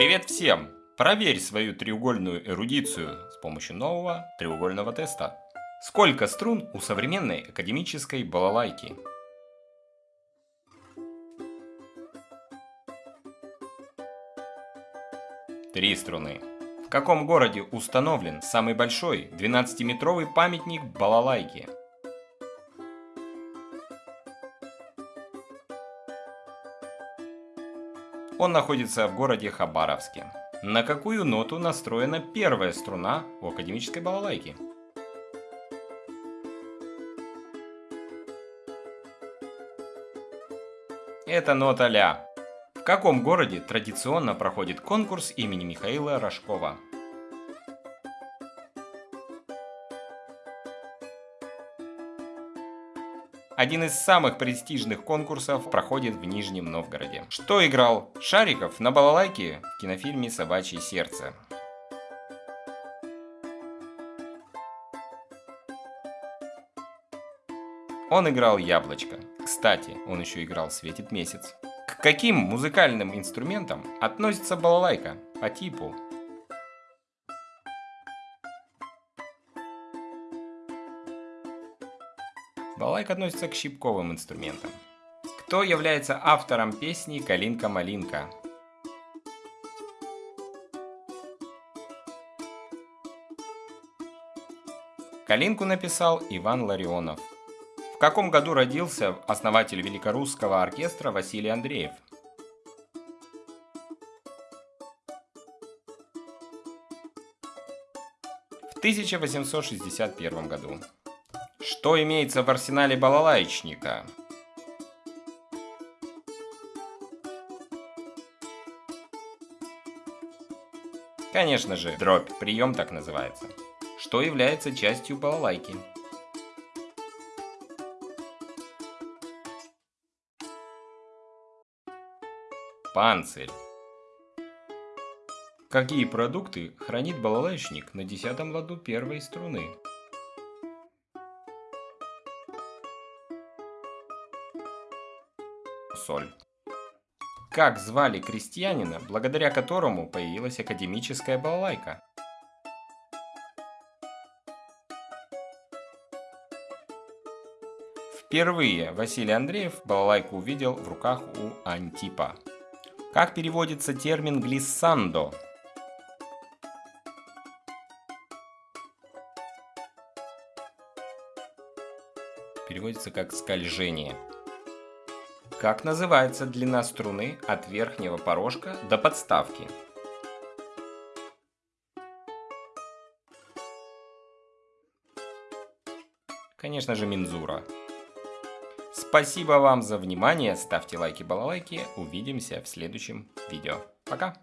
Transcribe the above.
Привет всем! Проверь свою треугольную эрудицию с помощью нового треугольного теста. Сколько струн у современной академической балалайки? Три струны. В каком городе установлен самый большой 12-метровый памятник балалайки? Он находится в городе Хабаровске. На какую ноту настроена первая струна у академической балалайки? Это нота ля. В каком городе традиционно проходит конкурс имени Михаила Рожкова? Один из самых престижных конкурсов проходит в Нижнем Новгороде. Что играл Шариков на балалайке в кинофильме «Собачье сердце»? Он играл яблочко. Кстати, он еще играл «Светит месяц». К каким музыкальным инструментам относится балалайка по типу? Балалайка относится к щипковым инструментам. Кто является автором песни «Калинка-малинка»? Калинку написал Иван Ларионов. В каком году родился основатель великорусского оркестра Василий Андреев? В 1861 году. Что имеется в арсенале балалайчника? Конечно же, дробь, прием так называется. Что является частью балалайки? Панцирь. Какие продукты хранит балалайчник на десятом ладу первой струны? Соль. Как звали крестьянина, благодаря которому появилась академическая балалайка? Впервые Василий Андреев балалайку увидел в руках у Антипа. Как переводится термин «глиссандо»? Переводится как «скольжение». Как называется длина струны от верхнего порожка до подставки? Конечно же, мензура. Спасибо вам за внимание, ставьте лайки, балалайки, увидимся в следующем видео. Пока!